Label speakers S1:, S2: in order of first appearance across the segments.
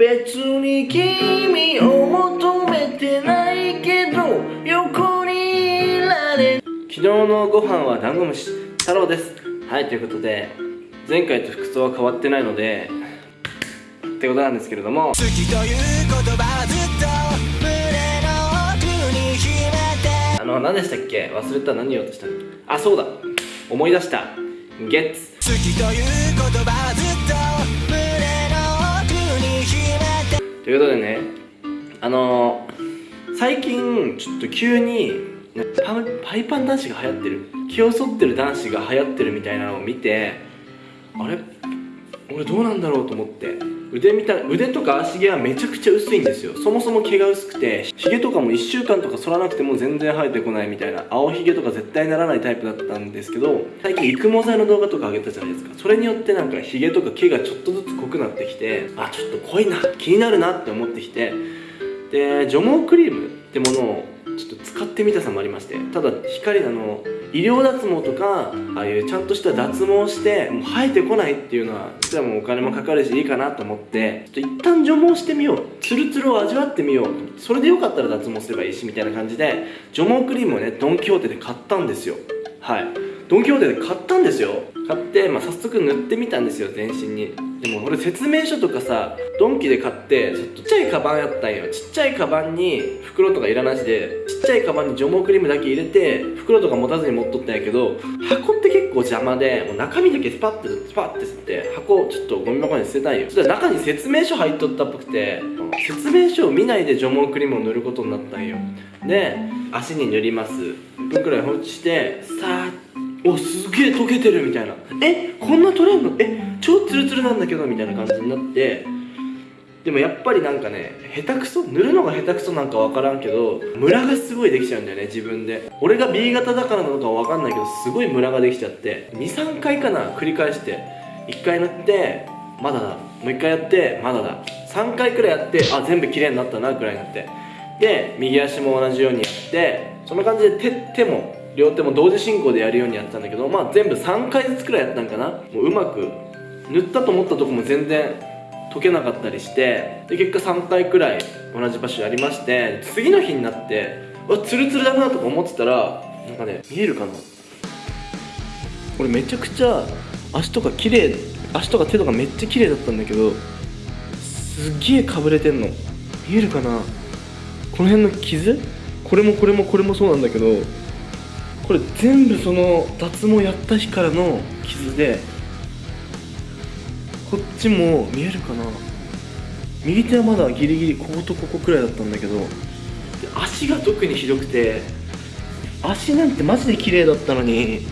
S1: 別に君を求めてないけど横にいられ昨日のご飯はダンゴムシ太郎です。はいということで前回と服装は変わってないのでってことなんですけれども。
S2: 好きという言葉はずっと胸の奥に秘めて。
S1: あの何でしたっけ？忘れた。何言おうとした？っけあそうだ。思い出した。ゲッツ。
S2: 好きという言葉はずっと
S1: ということでねあのー、最近ちょっと急にパパイパン男子が流行ってる気を剃ってる男子が流行ってるみたいなのを見てあれ？俺どうなんだろうと思って。腕みた腕とか足毛はめちゃくちゃ薄いんですよ。そもそも毛が薄くてヒゲとかも1週間とか剃らなくても全然生えてこないみたいな青ひげとか絶対ならないタイプだったんですけど最近育毛剤の動画とか上げたじゃないですか。それによってなんかヒゲとか毛がちょっとずつ濃くなってきてあちょっと濃いな気になるなって思ってきてで除毛クリームってものをちょっと使ってみたさもありましてただ光あの医療脱毛とかああいうちゃんとした脱毛してもう生えてこないっていうのは実はもうお金もかかるしいいかなと思ってちょっと一旦除毛してみよう。ツルツルを味わってみよう。それでよかったら脱毛すればいいしみたいな感じで除毛クリームをねドン・キホーテで買ったんですよ。はい。ドン・キホーテで買ったんですよ。買って、まあ、早速塗ってみたんですよ全身に。でも俺説明書とかさドンキで買ってちっちゃいカバンやったんよ。ちっちゃいカバンに袋とかいらなしでちっちゃいカバンに除毛クリームだけ入れて袋とか持たずに持っとったんやけど箱って結構邪魔でもう中身だけスパッてスパッて吸って箱ちょっとゴミ箱に捨てたんよ。そしたら中に説明書入っとったっぽくて説明書を見ないで除毛クリームを塗ることになったんよ。で足に塗ります。1分くらい放置してさーっおすげえ溶けてるみたいな。えこんな取れんのえ超ツルツルなんだけどみたいな感じになって。でもやっぱりなんかね下手くそ塗るのが下手くそなんか分からんけどムラがすごいできちゃうんだよね自分で。俺が B 型だからなのか分かんないけどすごいムラができちゃって。23回かな繰り返して。1回塗ってまだだ。もう1回やってまだだ。3回くらいやってあ全部綺麗になったなくらいになって。で右足も同じようにやってその感じで手手も両手も同時進行でやるようにやってたんだけどまあ全部3回ずつくらいやったんかな。もううまく塗ったと思ったとこも全然溶けなかったりしてで結果3回くらい同じ場所やりまして次の日になってわツルツルだなとか思ってたらなんかね見えるかな。これめちゃくちゃ足とか綺麗足とか手とかめっちゃ綺麗だったんだけどすっげえかぶれてんの。見えるかな。この辺の傷？これもこれもこれもそうなんだけどこれ全部その脱毛やった日からの傷でこっちも見えるかな？右手はまだギリギリこことここくらいだったんだけど足が特にひどくて足なんてマジで綺麗だったのに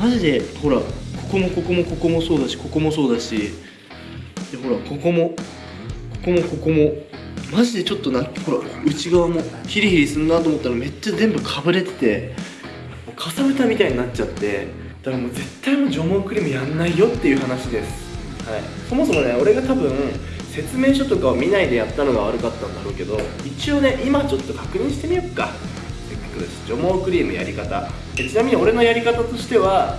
S1: マジでほらここもここもここもそうだしここもそうだしでほらここもここもここもマジでちょっとなほら内側もヒリヒリすんなと思ったらめっちゃ全部かぶれててかさぶたみたいになっちゃってだからもう絶対もう除毛クリームやんないよっていう話です、はい、そもそもね俺が多分説明書とかを見ないでやったのが悪かったんだろうけど一応ね今ちょっと確認してみよっか。せっかくです除毛クリームやり方。えちなみに俺のやり方としては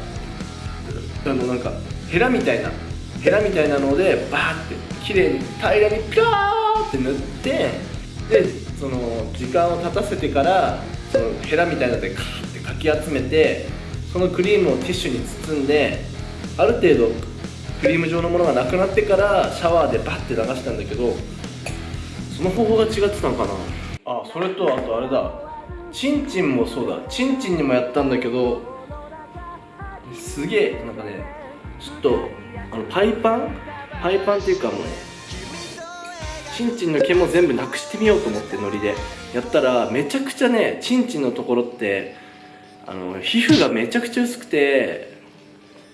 S1: あのなんかヘラみたいなヘラみたいなのでバーって綺麗に平らにピャーって塗ってでその時間を経たせてからそのヘラみたいなのでカーってかき集めてそのクリームをティッシュに包んである程度クリーム状のものがなくなってからシャワーでバッて流したんだけどその方法が違ってたのかな。あそれとあとあれだ。チンチンもそうだ。チンチンにもやったんだけどすげえなんかねちょっとあのパイパン？パイパンっていうかもうチンチンの毛も全部なくしてみようと思ってノリで。やったらめちゃくちゃねチンチンのところってあの皮膚がめちゃくちゃ薄くて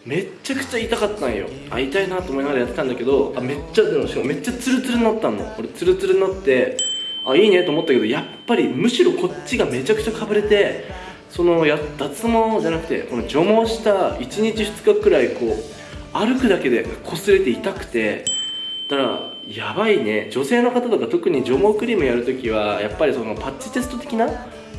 S1: めっちゃくちゃ痛かったんよ。あ痛いなと思いながらやってたんだけどあめっちゃでもしかもめっちゃツルツルになったの。俺ツルツルになってあいいねと思ったけどやっぱりむしろこっちがめちゃくちゃかぶれてそのや脱毛じゃなくてこの除毛した1日2日くらいこう歩くだけで擦れて痛くてだからやばいね。女性の方とか特に除毛クリームやるときはやっぱりそのパッチテスト的な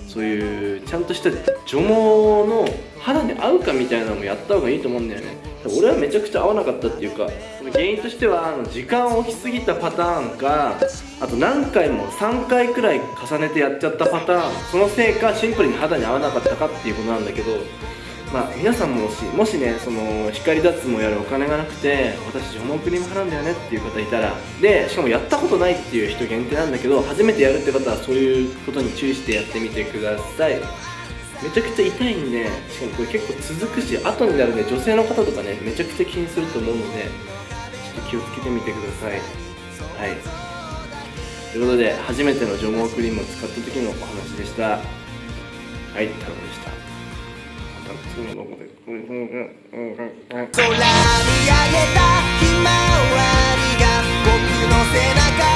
S1: そういうちゃんとした除毛の肌に合うかみたいなのもやった方がいいと思うんだよね。俺はめちゃくちゃ合わなかったっていうか原因としてはあの時間を置きすぎたパターンかあと何回も3回くらい重ねてやっちゃったパターンそのせいかシンプルに肌に合わなかったかっていうことなんだけどまあ皆さんもしもしねその光脱毛やるお金がなくて私除毛クリーム払うんだよねっていう方いたらでしかもやったことないっていう人限定なんだけど初めてやるって方はそういうことに注意してやってみてください。めちゃくちゃ痛いんでしかもこれ結構続くし後になるね女性の方とかねめちゃくちゃ気にすると思うのでちょっと気をつけてみてください。はい。ということで初めての除毛クリームを使った時のお話でした。はい太郎でした。空に上げたひま
S2: わりが僕の背中